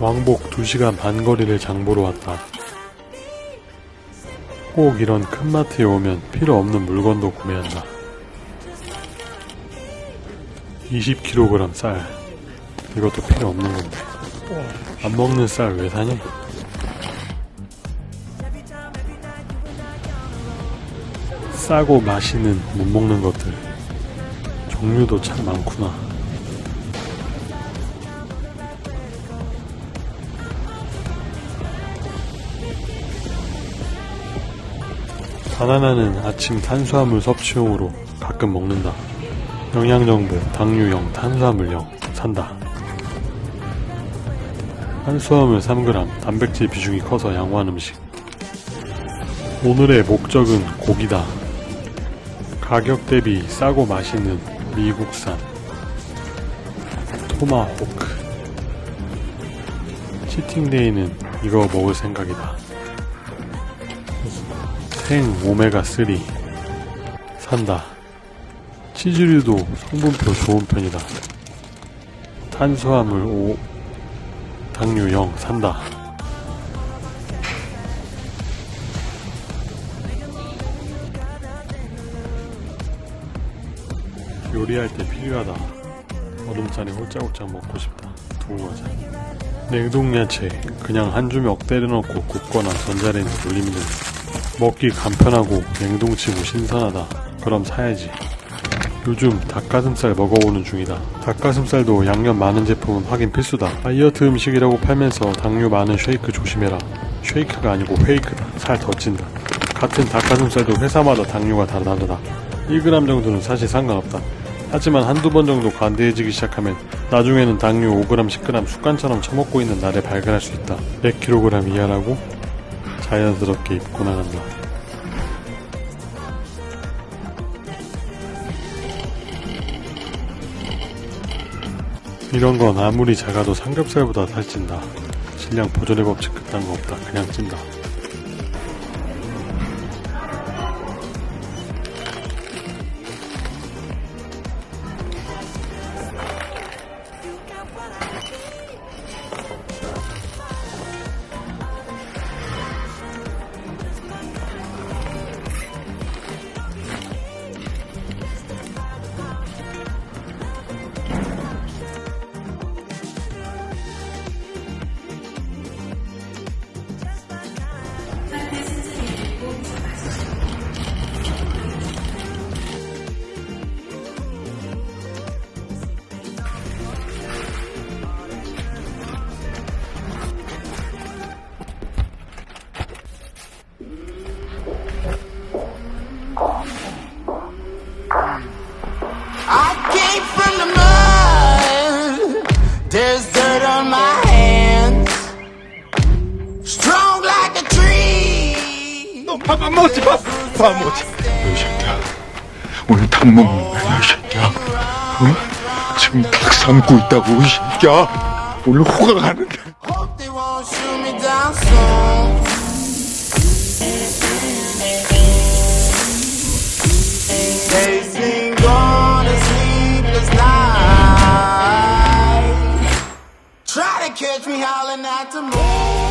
왕복 2시간 반 거리를 장보러 왔다. 꼭 이런 큰 마트에 오면 필요 없는 물건도 구매한다. 20kg 쌀. 이것도 필요 없는 건데. 안 먹는 쌀 왜 사니? 싸고 맛있는 못 먹는 것들. 종류도 참 많구나. 바나나는 아침 탄수화물 섭취용으로 가끔 먹는다. 영양정보, 당류형, 탄수화물형 산다. 탄수화물 3g, 단백질 비중이 커서 양호한 음식. 오늘의 목적은 고기다. 가격 대비 싸고 맛있는 미국산 토마호크. 치팅데이는 이거 먹을 생각이다. 생 오메가3 산다. 치즈류도 성분표 좋은 편이다. 탄수화물 5, 당류 0 산다. 요리할 때 필요하다. 얼음잔에 홀짝홀짝 먹고 싶다. 두고 가자. 냉동야채 그냥 한 주먹 때려넣고 굽거나 전자레인지 돌리면 된다. 먹기 간편하고 냉동치고 신선하다. 그럼 사야지. 요즘 닭가슴살 먹어보는 중이다. 닭가슴살도 양념 많은 제품은 확인 필수다. 다이어트 음식이라고 팔면서 당류 많은 쉐이크 조심해라. 쉐이크가 아니고 페이크다. 살 더 찐다. 같은 닭가슴살도 회사마다 당류가 다 다르다. 1g 정도는 사실 상관없다. 하지만 한두 번 정도 관대해지기 시작하면 나중에는 당류 5g, 10g 습관처럼 처먹고 있는 나를 발견할 수 있다. 100kg 이하라고 자연스럽게 입고 나간다. 이런 건 아무리 작아도 삼겹살보다 살찐다. 신량 보존의 법칙 그딴 거 없다. 그냥 찐다. 밥안 먹었지 밥! 밥안 먹었지 이 새끼야 오늘 닭 먹는 거야 이 새끼야 어? 지금 닭 삶고 있다고 이 새끼야 오늘 호가 가는데. Try to catch me howling at the moon.